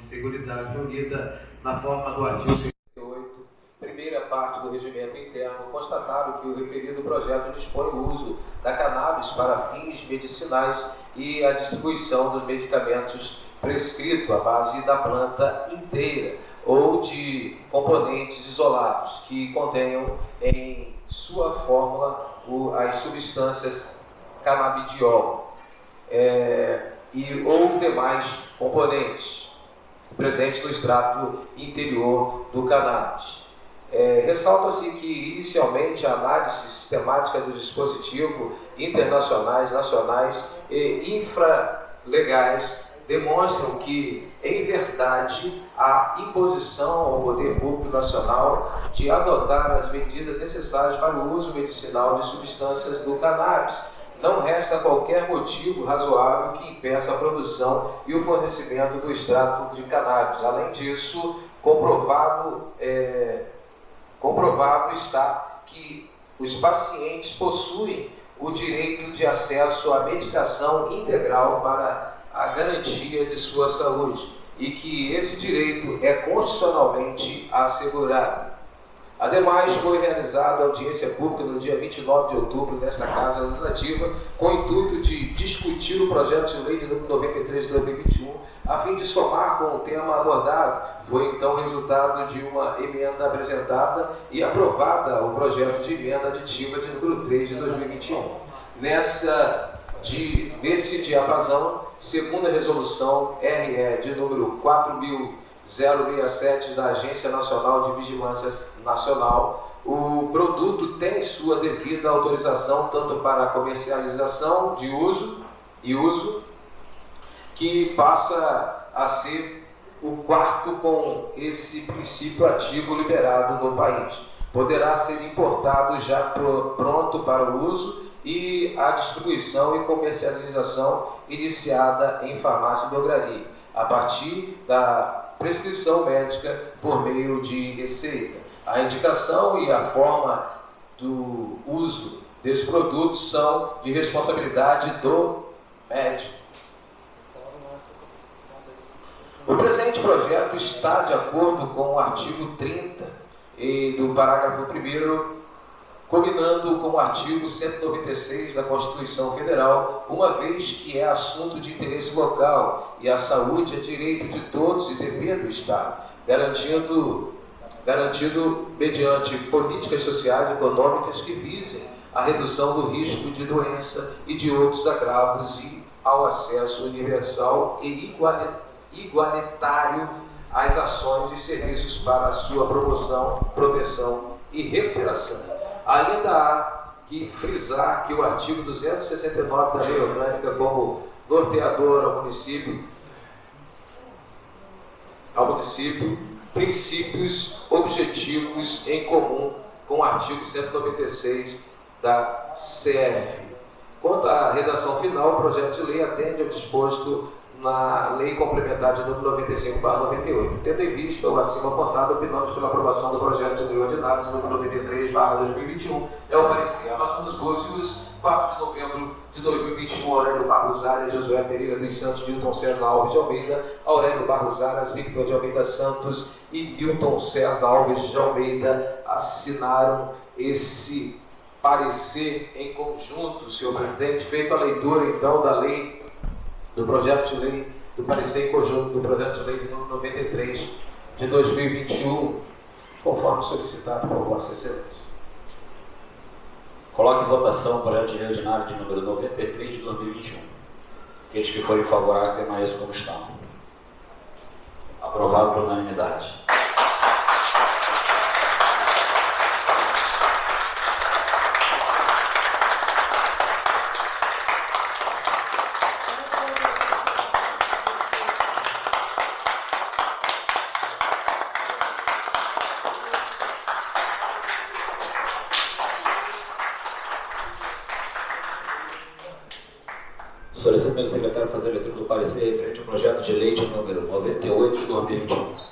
de Seguridade reunida na forma do artigo 58, primeira parte do regimento interno, constataram que o referido projeto dispõe o uso da cannabis para fins medicinais e a distribuição dos medicamentos prescrito à base da planta inteira ou de componentes isolados que contenham em sua fórmula as substâncias canabidiol é, e ou demais componentes presentes no extrato interior do cannabis. É, Ressalta-se que, inicialmente, a análise sistemática do dispositivo internacionais, nacionais e infralegais demonstram que, em verdade, a imposição ao poder público nacional de adotar as medidas necessárias para o uso medicinal de substâncias do cannabis. Não resta qualquer motivo razoável que impeça a produção e o fornecimento do extrato de cannabis. Além disso, comprovado, é, comprovado está que os pacientes possuem o direito de acesso à medicação integral para a garantia de sua saúde e que esse direito é constitucionalmente assegurado. Ademais, foi realizada audiência pública no dia 29 de outubro nesta Casa Legislativa, com o intuito de discutir o projeto de lei de número 93 de 2021, a fim de somar com o tema abordado. Foi então resultado de uma emenda apresentada e aprovada o projeto de emenda aditiva de número 3 de 2021. Nessa de, nesse diapasão, segundo a resolução RE de número 4067 da Agência Nacional de Vigilância Nacional, o produto tem sua devida autorização tanto para comercialização de uso e uso, que passa a ser o quarto com esse princípio ativo liberado no país. Poderá ser importado já pronto para o uso e a distribuição e comercialização iniciada em farmácia e drogaria, a partir da prescrição médica por meio de receita. A indicação e a forma do uso desses produtos são de responsabilidade do médico. O presente projeto está de acordo com o artigo 30 e do parágrafo 1 combinando com o artigo 196 da Constituição Federal, uma vez que é assunto de interesse local e a saúde é direito de todos e dever do Estado, garantindo, garantido mediante políticas sociais e econômicas que visem a redução do risco de doença e de outros agravos e ao acesso universal e igualitário às ações e serviços para a sua promoção, proteção e recuperação Ainda há que frisar que o artigo 269 da Lei Orgânica, como norteador ao município, ao município, princípios objetivos em comum com o artigo 196 da CF. Quanto à redação final, o projeto de lei atende ao disposto na Lei Complementar de número 95/98, tendo em vista o acima apontado, opinamos pela aprovação do projeto de lei ordinário de número 93/2021. É o parecer. Abaixo dos Búzios, 4 de novembro de 2021, Aurélio Barros Arias, Josué Pereira dos Santos, Milton César Alves de Almeida, Aurélio Barros Arias, Victor de Almeida Santos e Milton César Alves de Almeida assinaram esse parecer em conjunto, senhor presidente, feito a leitura então da lei do projeto de lei, do parecer em conjunto do projeto de lei de número 93 de 2021, conforme solicitado por Vossa Excelência. Coloque em votação o projeto de lei ordinário de número 93 de 2021. Aqueles que forem favoráveis permaneçam como estão. Aprovado por unanimidade. Solicito ao secretário fazer a leitura do parecer referente ao projeto de lei de número 98 de 2021.